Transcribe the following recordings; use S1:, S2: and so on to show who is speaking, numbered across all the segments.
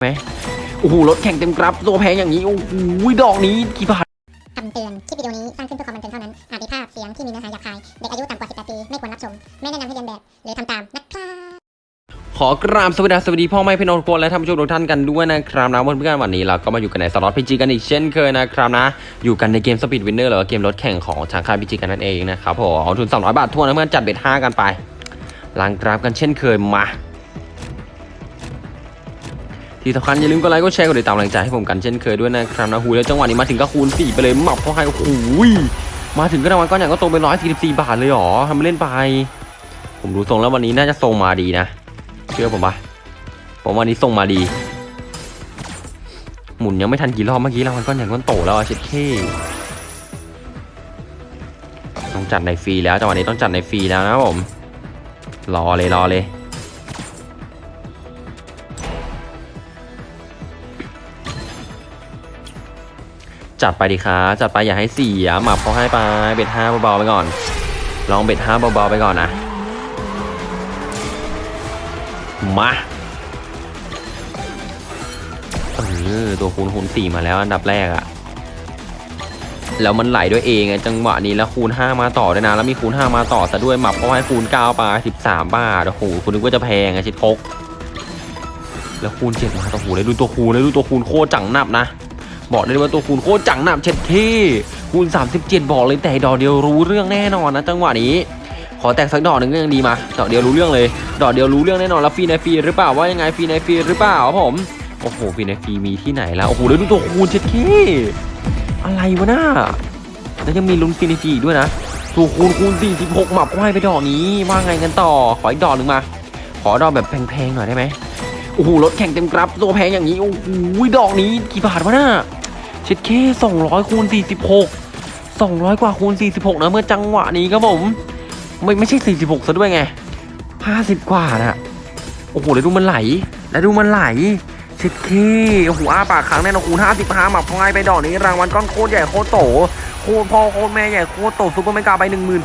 S1: ไหมโอ้โหรถแข่งเต็มกรับตัวแพงอย่างนี้ โอ้โหดอกนี้กี่บาท
S2: คำเตือน คลิปวิดีโอนี้สร้างขึ้นเพื่อความบันเทิงเท่านั้น อาจมีภาพเสียงที่มีเนื้อหาหยาบคาย เด็กอายุต่ำกว่า 18 ปี ไม่ควรรับชม ไม่แนะนำให้เลียนแบบ หรือทำตาม นะครับ
S1: ขอกราบสวัสดีสวัสดีพ่อแม่พี่น้องทุกคนและท่านผู้ชมทุกท่านกันด้วยนะครับนะวันเพื่อนวันนี้เราก็มาอยู่กันในสล็อต PG กันอีกเช่นเคยนะครับนะ อยู่กันในเกม Speed Winner หรือว่าเกมรถแข่งของทางค่าย PG กันนั่นเองนะครับผมเอาทุน200บาทถ้วนนะเพื่อนจัด bet 5กันไปล้างกราฟกันเช่นเคยมา ที่สำคัญอย่าลืมกดไลค์กดแชร์กดติดตามกำลังใจให้ผมกันเช่นเคยด้วยนะครับนะหูแล้วจังหวะนี้มาถึงก็คูณ4ไปเลยหมับเพราะให้โอ้โหมาถึงก็รางวัลก้อนใหญ่ก็โตรงไป144 บาทเลยหรอทำไปเล่นไป ผมดูทรงแล้ววันนี้น่าจะทรงมาดีนะ เชื่อผมปะผมวันนี้ทรงมาดี หมุนยังไม่ทันกี่รอบเมื่อกี้รางวัลก้อนใหญ่ก้อนโตแล้วเช็ดเคต้องจัดในฟรีแล้วจังหวะนี้ต้องจัดในฟรีแล้วนะผมรอเลยรอเลย จัดไปดิครับจัดไปอย่าให้เสียหมับเขาให้ไปเบ็ดห้าเบาๆไปก่อน ลองเบ็ดห้าเบาๆไปก่อนนะมาเออตัวคูณคูณสี่มาแล้วอันดับแรกอะแล้วมันไหลด้วยเองไงจังหวะนี้แล้วคูณ5มาต่อด้วยนะ แล้วมีคูณ5มาต่อซะด้วยหมับเพราะให้คูณ9ไป13บาทโอ้โหคุณนึกว่าจะแพงไงชิดพกแล้วคูณ7มาโอ้โหแล้ดูตัวคูณแล้ดูตัวคูณโคตรจังหนับนะ บอกได้เลยว่าตัวคูณโคตรจังหนับเช็ดเท่คูณ 37 บอกเลยแต่ดอกเดียวรู้เรื่องแน่นอนนะจังหวะนี้ ขอแตกสักดอกหนึ่งก็ยังดีมาดอกเดียวรู้เรื่องเลย ดอกเดียวรู้เรื่องแน่นอนแล้วฟรีในฟรีหรือเปล่าว่ายังไงฟรีในฟรีหรือเปล่าผมโอ้โหฟรีในฟรีมีที่ไหนแล้วโอ้โหแล้วดูตัวคูณเช็ดเท่อะไรวะน่าแล้วยังมีลุ้นฟรีในฟรีด้วยนะตัวคูณคูณ46หมับไหวไปดอกนี้ว่าไงกันต่อขออีกดอกหนึ่งมา ขอดอกแบบแพงๆหน่อยได้ไหมโอ้โหรถแข่งเต็มกรับตัวแพงอย่างนี้โอ้โหดอกนี้กี่บาทวะน่า เช็ดเค200คูณ46 200กว่าคูณ46นะเมื่อจังหวะนี้ครับผม ไม่ไม่ใช่46ซะด้วยไง50กว่านะโอ้โหแล้วดูมันไหล แล้วดูมันไหลเช็ดเข้โอ้โหอ้าปากค้างแน่นอนคูณ55หมับพงายไปดอกนี้รางวัลก้อนโคตรใหญ่โคตรโตโคตรพ่อโคตรแม่ใหญ่โคตรโต super mega ไป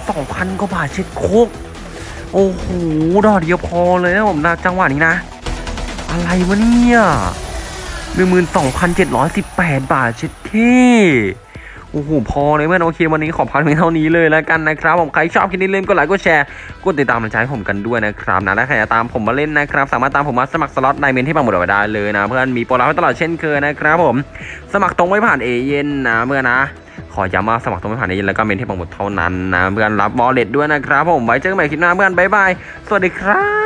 S1: 12,000กว่าบาทเช็ดเข้โอ้โหดอกเดียวพอเลยนะผมนะจังหวะนี้นะ อะไรวะเนี่ย 12,718 บาทเช็ดเข้โอ้โหพอเลยเพื่อนโอเควันนี้ขอพักเพียงเท่านี้เลยแล้วกันนะครับผมใครชอบคลิปนี้เล่นก็ไลค์ก็แชร์กดติดตามกำลังใจให้ผมกันด้วยนะครับนะและใครจะตามผมมาเล่นนะครับ สามารถตามผมมาสมัครสล็อตไดเมนต์ที่ปักหมุดเอาไว้ได้เลยนะ เพื่อนมีโปรลับให้ตลอดเช่นเคยนะครับผมสมัครตรงไม่ผ่านเอเย่นนะเพื่อนนะ ขอย้ำว่าสมัครตรงไม่ผ่านเอเย่นแล้วก็เมนต์ที่ปักหมุดเท่านั้นนะเพื่อนรับวอลเล็ตด้วยนะครับผมไว้เจอกันใหม่คลิปหน้าเพื่อนบ๊ายบายสวัสดีครับ